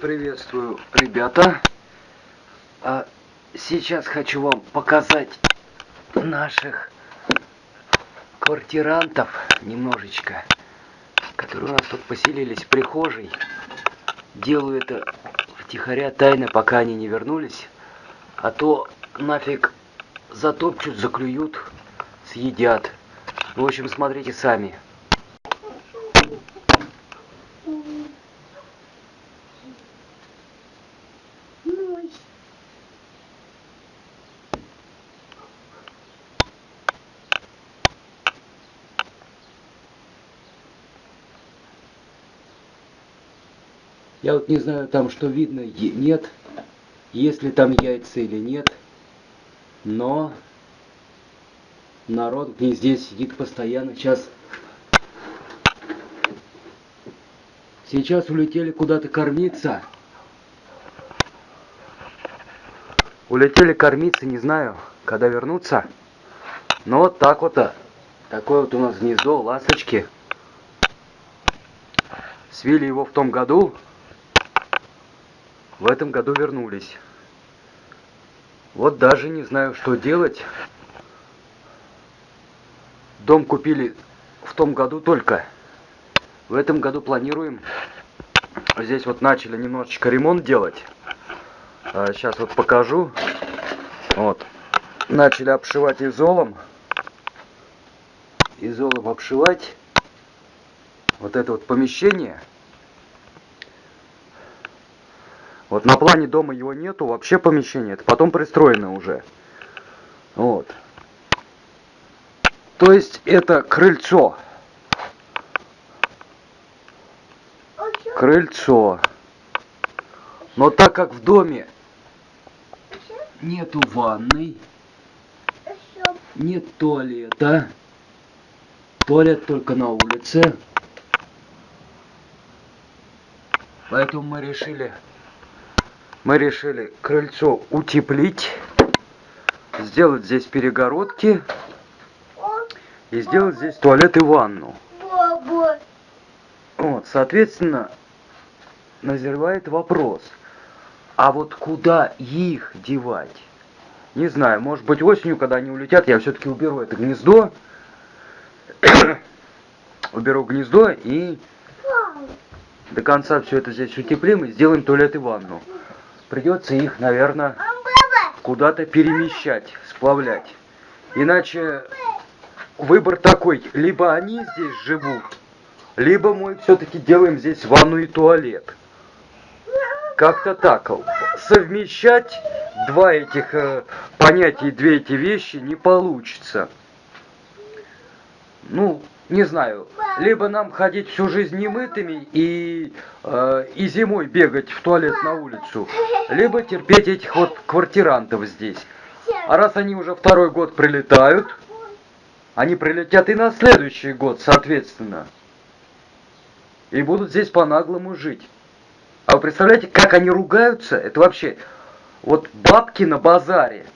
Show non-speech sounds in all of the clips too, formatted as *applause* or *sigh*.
Приветствую, ребята. А сейчас хочу вам показать наших квартирантов немножечко, которые у нас тут поселились в прихожей. Делаю это втихаря тайно, пока они не вернулись. А то нафиг затопчут, заклюют, съедят. В общем, смотрите сами. Я вот не знаю там, что видно, нет, если там яйца или нет, но народ в гнезде сидит постоянно. Сейчас, сейчас улетели куда-то кормиться. Улетели кормиться, не знаю, когда вернутся. Но вот так вот, а, такое вот у нас гнездо, ласточки. Свили его в том году, в этом году вернулись. Вот даже не знаю, что делать. Дом купили в том году только. В этом году планируем. Здесь вот начали немножечко ремонт делать. Сейчас а, вот покажу. Вот. Начали обшивать изолом. Изолом обшивать. Вот это вот помещение. Вот на плане дома его нету, вообще помещение, это потом пристроено уже. Вот. То есть это крыльцо. Крыльцо. Но так как в доме нету ванной, нет туалета, туалет только на улице, поэтому мы решили мы решили крыльцо утеплить, сделать здесь перегородки и сделать здесь туалет и ванну. Вот, соответственно, назревает вопрос, а вот куда их девать? Не знаю, может быть осенью, когда они улетят, я все-таки уберу это гнездо, *coughs* уберу гнездо и до конца все это здесь утеплим и сделаем туалет и ванну придется их, наверное, куда-то перемещать, сплавлять. Иначе выбор такой, либо они здесь живут, либо мы все-таки делаем здесь ванну и туалет. Как-то так. Совмещать два этих э, понятия, две эти вещи не получится. Ну, не знаю, либо нам ходить всю жизнь немытыми и, э, и зимой бегать в туалет на улицу, либо терпеть этих вот квартирантов здесь. А раз они уже второй год прилетают, они прилетят и на следующий год, соответственно. И будут здесь по-наглому жить. А вы представляете, как они ругаются? Это вообще, вот бабки на базаре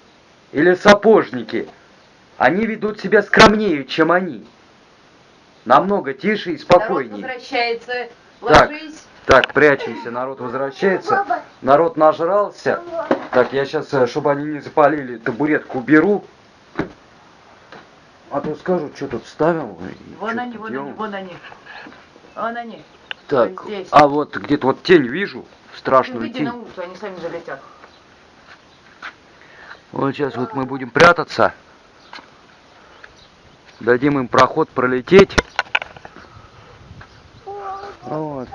или сапожники, они ведут себя скромнее, чем они намного тише и спокойнее. Народ возвращается, ложись. Так, так, прячемся, народ возвращается. Народ нажрался. Так, я сейчас, э, чтобы они не запалили, табуретку уберу. А то скажут, что тут ставил. Вон они, вон они, вон они. Вон они. Так, вот а вот где-то вот тень вижу, страшную ну, тень. на улицу, они сами залетят. Вот сейчас вот мы будем прятаться. Дадим им проход пролететь. Вот.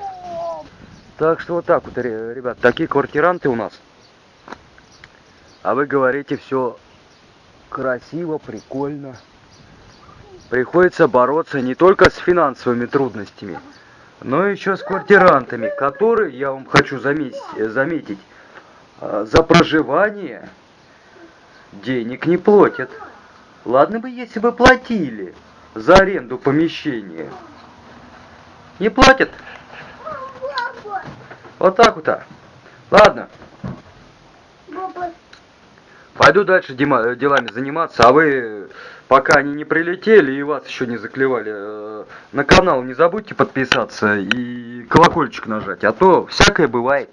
Так что вот так вот, ребят, такие квартиранты у нас. А вы говорите все красиво, прикольно. Приходится бороться не только с финансовыми трудностями, но еще с квартирантами, которые, я вам хочу заметить, заметить а, за проживание денег не платят. Ладно бы, если бы платили за аренду помещения. Не платят. Вот так вот. -то. Ладно. Пойду дальше э, делами заниматься, а вы, пока они не прилетели и вас еще не заклевали, э, на канал не забудьте подписаться и колокольчик нажать, а то всякое бывает.